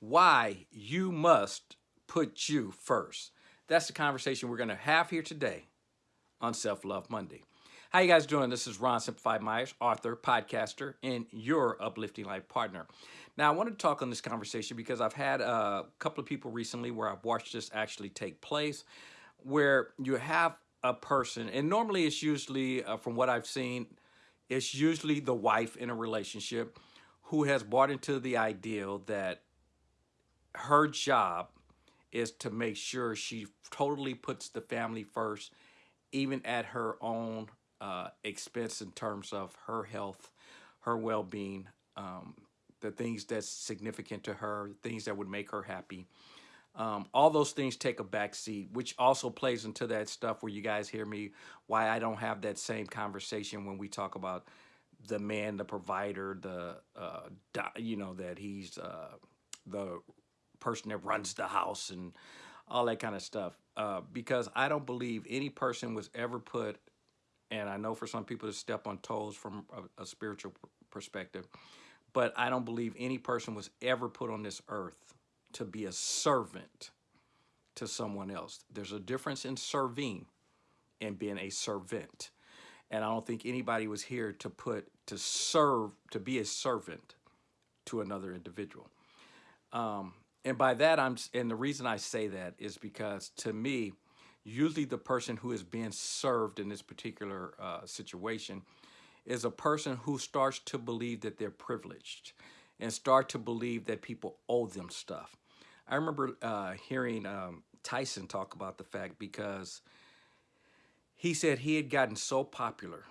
why you must put you first. That's the conversation we're going to have here today on Self Love Monday. How you guys doing? This is Ron Simplified Myers, author, podcaster, and your uplifting life partner. Now, I want to talk on this conversation because I've had a couple of people recently where I've watched this actually take place, where you have a person, and normally it's usually, uh, from what I've seen, it's usually the wife in a relationship who has bought into the ideal that her job is to make sure she totally puts the family first, even at her own uh, expense in terms of her health, her well-being, um, the things that's significant to her, things that would make her happy. Um, all those things take a back seat, which also plays into that stuff where you guys hear me, why I don't have that same conversation when we talk about the man, the provider, the, uh, you know, that he's uh, the person that runs the house and all that kind of stuff. Uh, because I don't believe any person was ever put, and I know for some people to step on toes from a, a spiritual perspective, but I don't believe any person was ever put on this earth to be a servant to someone else. There's a difference in serving and being a servant. And I don't think anybody was here to put, to serve, to be a servant to another individual. Um, and by that, I'm, and the reason I say that is because to me, usually the person who is being served in this particular uh, situation is a person who starts to believe that they're privileged and start to believe that people owe them stuff. I remember uh, hearing um, Tyson talk about the fact because he said he had gotten so popular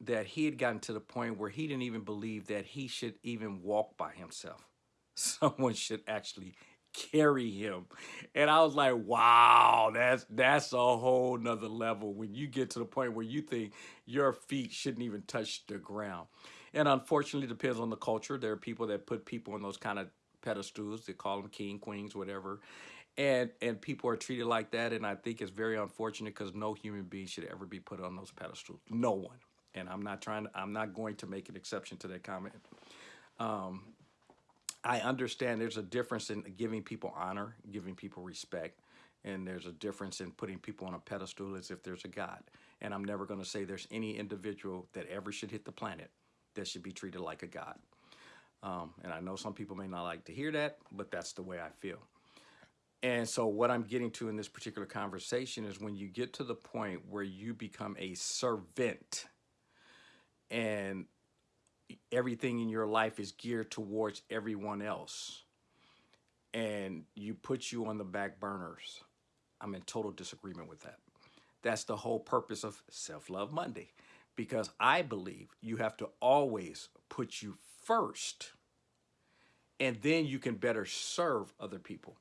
that he had gotten to the point where he didn't even believe that he should even walk by himself. someone should actually carry him. And I was like, wow, that's that's a whole nother level when you get to the point where you think your feet shouldn't even touch the ground. And unfortunately, depends on the culture. There are people that put people on those kind of pedestals. They call them king, queens, whatever. And and people are treated like that. And I think it's very unfortunate because no human being should ever be put on those pedestals. No one. And I'm not trying to, I'm not going to make an exception to that comment. Um, I understand there's a difference in giving people honor, giving people respect, and there's a difference in putting people on a pedestal as if there's a God. And I'm never going to say there's any individual that ever should hit the planet that should be treated like a God. Um, and I know some people may not like to hear that, but that's the way I feel. And so what I'm getting to in this particular conversation is when you get to the point where you become a servant and everything in your life is geared towards everyone else and you put you on the back burners, I'm in total disagreement with that. That's the whole purpose of Self-Love Monday because I believe you have to always put you first and then you can better serve other people.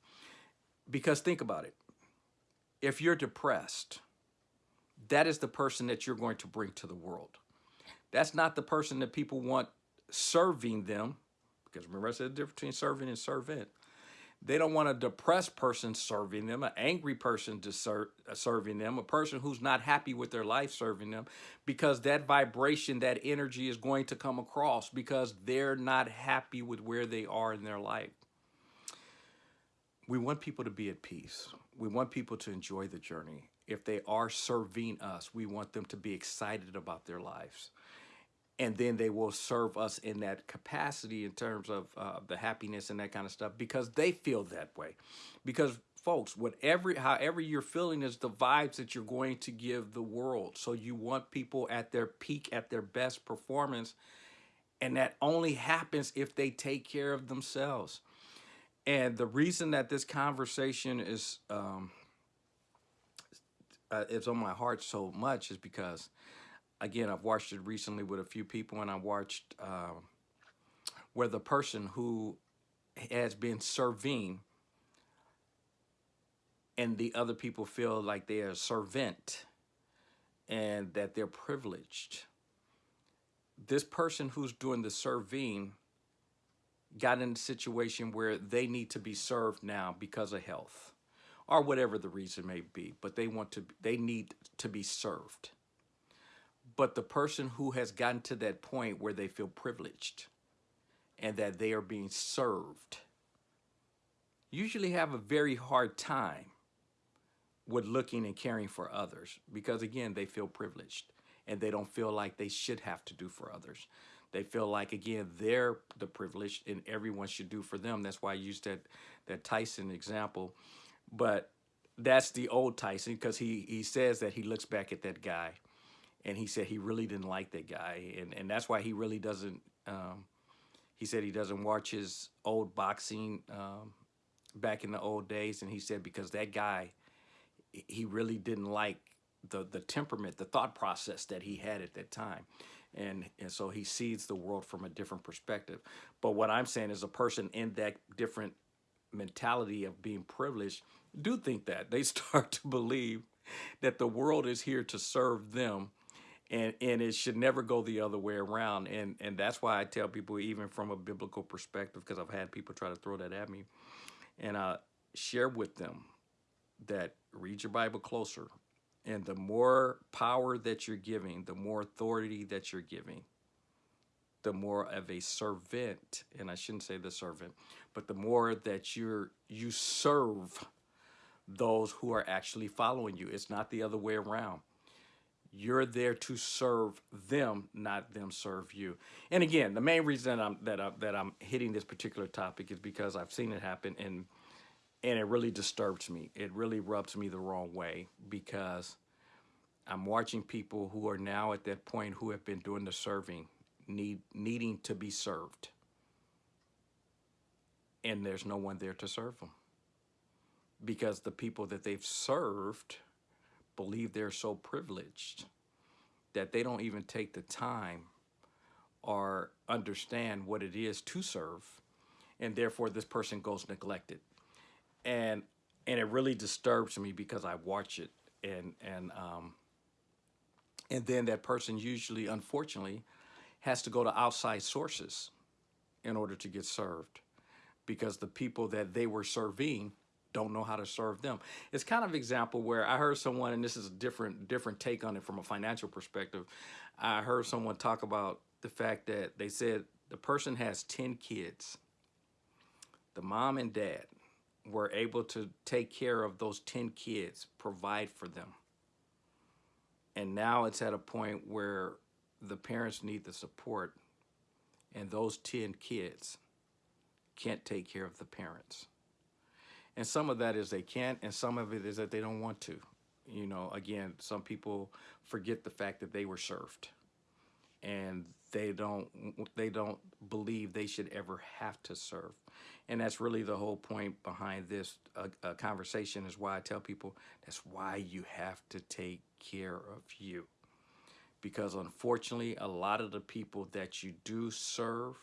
Because think about it. If you're depressed, that is the person that you're going to bring to the world. That's not the person that people want serving them, because remember I said the difference between serving and servant. They don't want a depressed person serving them, an angry person ser uh, serving them, a person who's not happy with their life serving them, because that vibration, that energy is going to come across because they're not happy with where they are in their life. We want people to be at peace. We want people to enjoy the journey. If they are serving us, we want them to be excited about their lives and then they will serve us in that capacity in terms of uh, the happiness and that kind of stuff because they feel that way. Because folks whatever however you're feeling is the vibes that you're going to give the world. So you want people at their peak at their best performance and that only happens if they take care of themselves. And the reason that this conversation is um, uh, is on my heart so much is because again, I've watched it recently with a few people, and I watched uh, where the person who has been serving and the other people feel like they are servant and that they're privileged. This person who's doing the serving got in a situation where they need to be served now because of health or whatever the reason may be, but they want to, they need to be served but the person who has gotten to that point where they feel privileged and that they are being served usually have a very hard time with looking and caring for others because again they feel privileged and they don't feel like they should have to do for others. They feel like again they're the privileged and everyone should do for them. That's why i used that that tyson example. But that's the old tyson because he he says that he looks back at that guy and he said he really didn't like that guy and and that's why he really doesn't um, he said he doesn't watch his old boxing um, back in the old days and he said because that guy he really didn't like the the temperament, the thought process that he had at that time. And, and so he sees the world from a different perspective. But what I'm saying is a person in that different mentality of being privileged do think that. They start to believe that the world is here to serve them and, and it should never go the other way around. And, and that's why I tell people, even from a biblical perspective, because I've had people try to throw that at me, and I share with them that read your Bible closer. And the more power that you're giving, the more authority that you're giving, the more of a servant, and I shouldn't say the servant, but the more that you're you serve those who are actually following you. It's not the other way around. You're there to serve them, not them serve you. And again, the main reason that I'm that I'm, that I'm hitting this particular topic is because I've seen it happen and and it really disturbs me. It really rubs me the wrong way because I'm watching people who are now at that point who have been doing the serving, need needing to be served, and there's no one there to serve them because the people that they've served believe they're so privileged that they don't even take the time or understand what it is to serve and therefore this person goes neglected. And and it really disturbs me because I watch it and and um and then that person usually unfortunately has to go to outside sources in order to get served because the people that they were serving don't know how to serve them. It's kind of an example where I heard someone, and this is a different different take on it from a financial perspective. I heard someone talk about the fact that they said the person has 10 kids. The mom and dad were able to take care of those 10 kids, provide for them. And now it's at a point where the parents need the support and those 10 kids can't take care of the parents. And some of that is they can't, and some of it is that they don't want to. You know, again, some people forget the fact that they were served. And they don't they don't believe they should ever have to serve. And that's really the whole point behind this uh, uh, conversation is why i tell people that's why you have to take care of you. Because unfortunately a lot of the people that you do serve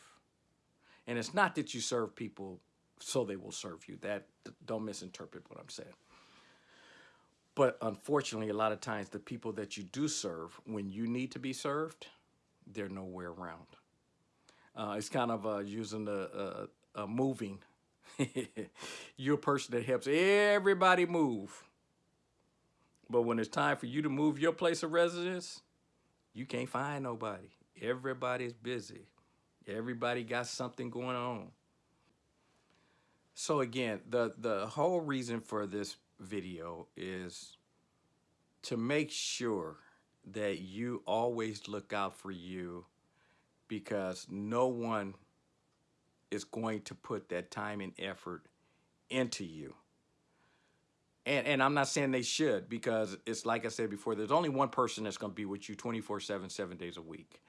and it's not that you serve people so they will serve you that don't misinterpret what i'm saying but unfortunately a lot of times the people that you do serve when you need to be served they're nowhere around. Uh, it's kind of uh, using the uh, moving. You're a person that helps everybody move. But when it's time for you to move your place of residence, you can't find nobody. Everybody's busy. Everybody got something going on. So again, the, the whole reason for this video is to make sure that you always look out for you because no one is going to put that time and effort into you. And, and I'm not saying they should because it's like I said before, there's only one person that's going to be with you 24 7, seven days a week.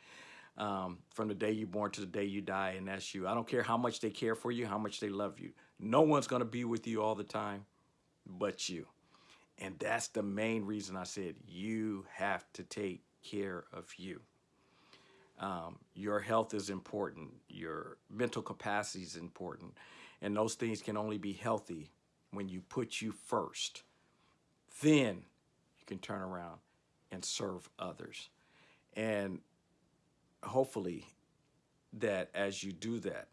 Um, from the day you're born to the day you die, and that's you. I don't care how much they care for you, how much they love you. No one's going to be with you all the time but you. And that's the main reason I said you have to take care of you. Um, your health is important. Your mental capacity is important. And those things can only be healthy when you put you first. Then you can turn around and serve others. And hopefully that as you do that,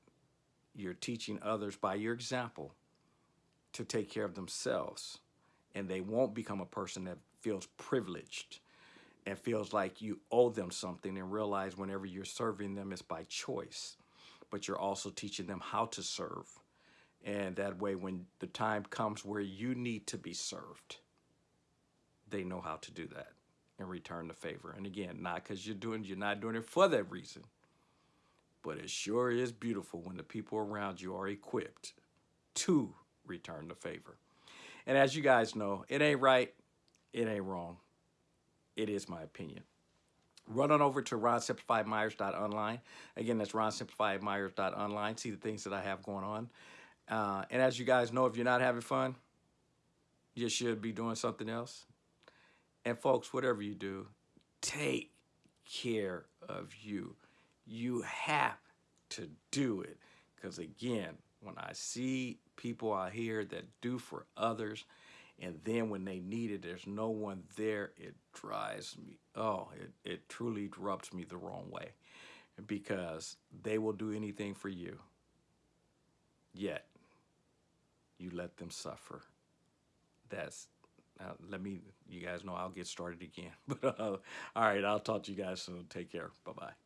you're teaching others by your example to take care of themselves. And they won't become a person that feels privileged and feels like you owe them something and realize whenever you're serving them it's by choice. But you're also teaching them how to serve. And that way, when the time comes where you need to be served, they know how to do that and return the favor. And again, not because you're doing, you're not doing it for that reason, but it sure is beautiful when the people around you are equipped to return the favor. And as you guys know, it ain't right, it ain't wrong. It is my opinion. Run on over to ronsimplifiedmyers.online. Again, that's ronsimplifiedmyers.online. See the things that I have going on. Uh, and as you guys know, if you're not having fun, you should be doing something else. And folks, whatever you do, take care of you. You have to do it. Because again, when I see people out here that do for others, and then when they need it, there's no one there, it drives me, oh, it, it truly rubs me the wrong way. Because they will do anything for you. Yet, you let them suffer. That's let me you guys know I'll get started again. But uh, all right, I'll talk to you guys soon. Take care. Bye bye.